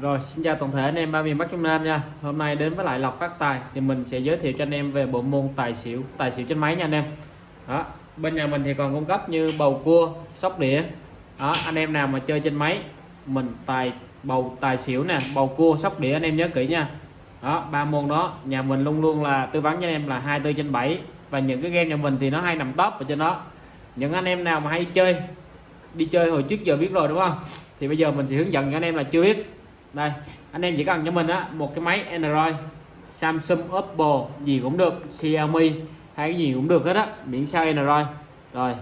Rồi xin chào toàn thể anh em ba miền Bắc Trung Nam nha. Hôm nay đến với lại Lộc Phát Tài Thì mình sẽ giới thiệu cho anh em về bộ môn tài xỉu Tài xỉu trên máy nha anh em. Đó Bên nhà mình thì còn cung cấp như bầu cua, sóc đĩa. Đó anh em nào mà chơi trên máy Mình tài bầu tài xỉu nè Bầu cua, sóc đĩa anh em nhớ kỹ nha. Đó ba môn đó Nhà mình luôn luôn là tư vấn cho anh em là 24 trên 7 Và những cái game nhà mình thì nó hay nằm top ở trên đó. Những anh em nào mà hay chơi Đi chơi hồi trước giờ biết rồi đúng không? Thì bây giờ mình sẽ hướng dẫn cho anh em là chưa biết đây, anh em chỉ cần cho mình á, một cái máy Android, Samsung, Oppo, gì cũng được, Xiaomi hay cái gì cũng được hết á, miễn sao Android. Rồi,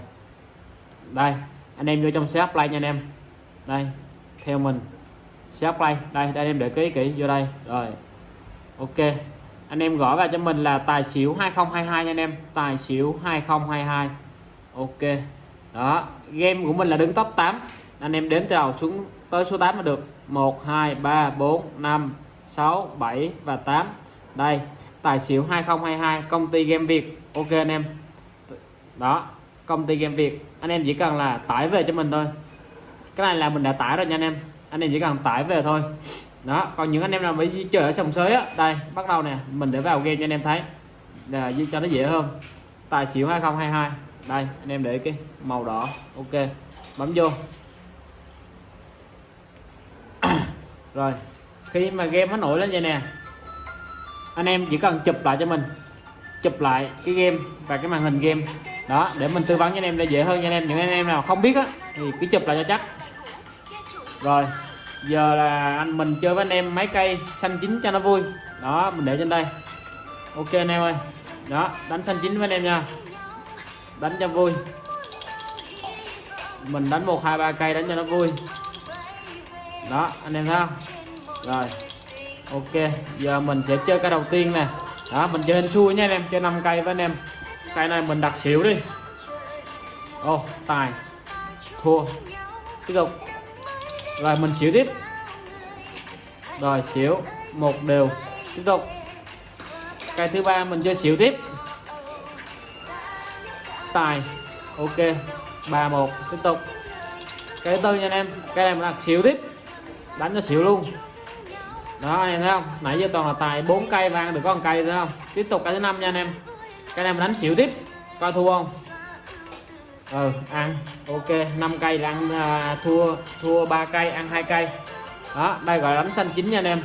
đây, anh em vô trong shop play nha anh em. Đây, theo mình shop play, đây đây anh em để ký kỹ vô đây, rồi. Ok, anh em gõ vào cho mình là tài xỉu 2022 nha anh em, tài xỉu 2022 ok, đó, game của mình là đứng top 8 anh em đếm từ đầu xuống tới số 8 là được. 1 2 3 4 5 6 7 và 8 đây, tài xỉu 2022 công ty game Việt. Ok anh em. Đó, công ty game Việt. Anh em chỉ cần là tải về cho mình thôi. Cái này là mình đã tải rồi nha anh em. Anh em chỉ cần tải về thôi. Đó, còn những anh em nào mới chơi ở sông sới á, đây, bắt đầu nè, mình để vào game cho anh em thấy. Là cho nó dễ hơn. Tài xỉu 2022 đây, anh em để cái màu đỏ. Ok, bấm vô. Rồi, khi mà game nó nổi lên vậy nè, anh em chỉ cần chụp lại cho mình, chụp lại cái game và cái màn hình game. Đó, để mình tư vấn cho anh em để dễ hơn cho anh em. Những anh em nào không biết á, thì cứ chụp lại cho chắc. Rồi, giờ là anh mình chơi với anh em máy cây xanh chín cho nó vui. Đó, mình để trên đây. Ok anh em ơi. Đó, đánh xanh chín với anh em nha. Đánh cho vui. Mình đánh một, hai, ba cây đánh cho nó vui đó anh em thấy không? Rồi ok giờ mình sẽ chơi cái đầu tiên nè. Đó mình chơi hình xui nha anh em chơi 5 cây với anh em. Cây này mình đặt xỉu đi. Ô oh, tài. Thua. Tiếp tục. Rồi mình xỉu tiếp. Rồi xỉu. Một đều. Tiếp tục. Cây thứ ba mình chơi xỉu tiếp. Tài. Ok. Ba một. Tiếp tục. Cây thứ tư nha anh em. Cây này mình đặt xỉu tiếp đánh nó xỉu luôn. Đó anh em thấy không? Nãy giờ toàn là tài bốn cây vang ăn được có một cây thấy không? Tiếp tục cái thứ năm nha anh em. Cái này mình đánh xỉu tiếp coi thua không? Ừ ăn. Ok 5 cây là ăn à, thua thua ba cây ăn hai cây. Đó đây gọi là đánh xanh chín nha anh em.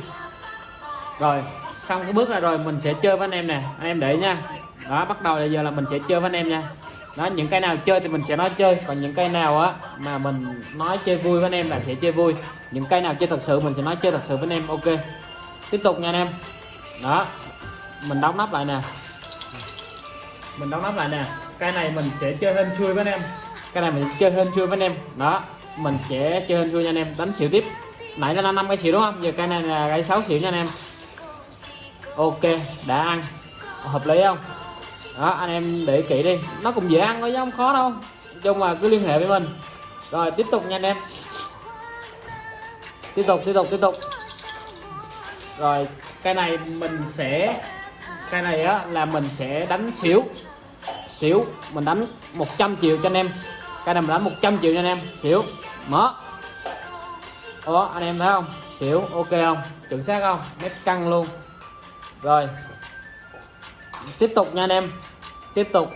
Rồi xong cái bước này rồi mình sẽ chơi với anh em nè. Anh em để nha. Đó bắt đầu là giờ là mình sẽ chơi với anh em nha đó những cái nào chơi thì mình sẽ nói chơi. Còn những cái nào á mà mình nói chơi vui với anh em là sẽ chơi vui. Những cái nào chơi thật sự mình sẽ nói chơi thật sự với anh em, ok. Tiếp tục nha anh em. Đó. Mình đóng nắp lại nè. Mình đóng nắp lại nè. Cái này mình sẽ chơi hên chui với anh em. Cái này mình chơi hên chui với anh em. Đó. Mình sẽ chơi hên chui nha anh em. Đánh xỉu tiếp. Nãy là năm cái xỉu đúng không? Giờ cái này là cái sáu xỉu nha anh em. Ok. Đã ăn. Hợp lý không? Đó, anh em để kỹ đi. Nó cũng dễ ăn thôi chứ không khó đâu. Chung là cứ liên hệ với mình. Rồi, tiếp tục nha anh em. Tiếp tục tiếp tục tiếp tục. Rồi, cái này mình sẽ, cái này á, là mình sẽ đánh xỉu. Xỉu, mình đánh 100 triệu cho anh em. Cái này mình đánh 100 triệu cho anh em. Xỉu, mở. Đó anh em thấy không? Xỉu, ok không? Chuẩn xác không? Nét căng luôn. Rồi tiếp tục nha anh em. Tiếp tục.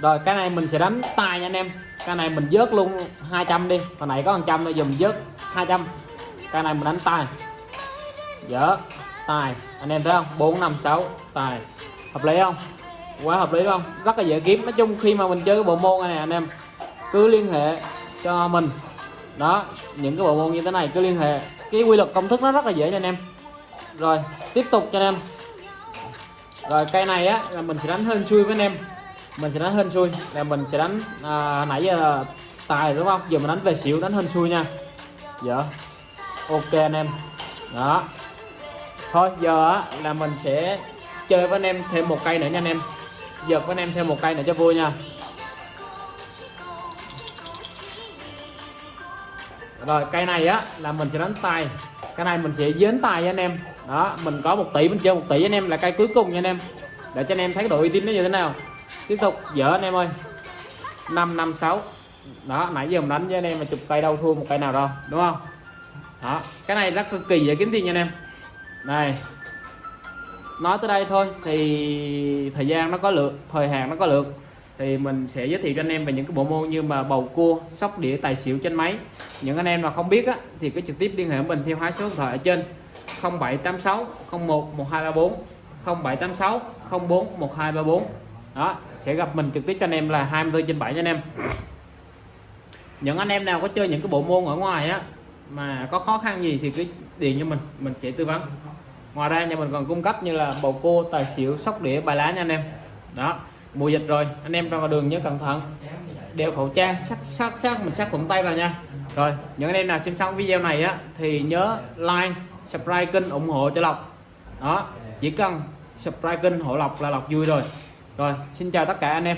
Rồi, cái này mình sẽ đánh tài nha anh em. Cái này mình vớt luôn 200 đi. Hồi nãy có 100 thôi dùm vớt 200 cái này mình đánh tài dở tài anh em thấy không? 4 5 6 tài hợp lý không? Quá hợp lý không? Rất là dễ kiếm. Nói chung khi mà mình chơi cái bộ môn này anh em, cứ liên hệ cho mình. Đó, những cái bộ môn như thế này cứ liên hệ. Cái quy luật công thức nó rất là dễ cho anh em. Rồi, tiếp tục cho anh em rồi cây này á là mình sẽ đánh hơn chui với anh em. Mình sẽ đánh hơn chui, là mình sẽ đánh à, nãy giờ tài đúng không? Giờ mình đánh về xỉu đánh hơn xui nha. Dạ. Ok anh em. Đó. Thôi giờ á là mình sẽ chơi với anh em thêm một cây nữa nha anh em. Giật với anh em thêm một cây nữa cho vui nha. Rồi cây này á là mình sẽ đánh tài cái này mình sẽ dến tài với anh em. Đó mình có một tỷ mình chơi một tỷ anh em là cây cuối cùng nha anh em. Để cho anh em thấy độ uy tín nó như thế nào. Tiếp tục dở anh em ơi. Năm năm sáu. Đó nãy giờ mình đánh với anh em mà chụp cây đâu thua một cây nào đâu đúng không? Đó cái này rất cực kỳ dễ kiếm tiền nha anh em. Này, nói tới đây thôi thì thời gian nó có lượng thời hạn nó có lượng thì mình sẽ giới thiệu cho anh em về những cái bộ môn như mà bầu cua sóc đĩa tài xỉu trên máy. Những anh em mà không biết á, thì cứ trực tiếp liên hệ mình theo hai số điện thoại ở trên 0786 01 1234 0786 04 1234 đó sẽ gặp mình trực tiếp cho anh em là 24 trên 7 cho anh em. Những anh em nào có chơi những cái bộ môn ở ngoài á mà có khó khăn gì thì cứ điện cho mình mình sẽ tư vấn. Ngoài ra nhà mình còn cung cấp như là bầu cua tài xỉu sóc đĩa bài lá nha anh em. Đó mùa dịch rồi, anh em ra ngoài đường nhớ cẩn thận. Đeo khẩu trang sát sát sát mình sát khuẩn tay vào nha. Rồi, những anh em nào xem xong video này á, thì nhớ like, subscribe kênh ủng hộ cho lộc. Đó, chỉ cần subscribe kênh hộ lộc là lộc vui rồi. Rồi, xin chào tất cả anh em.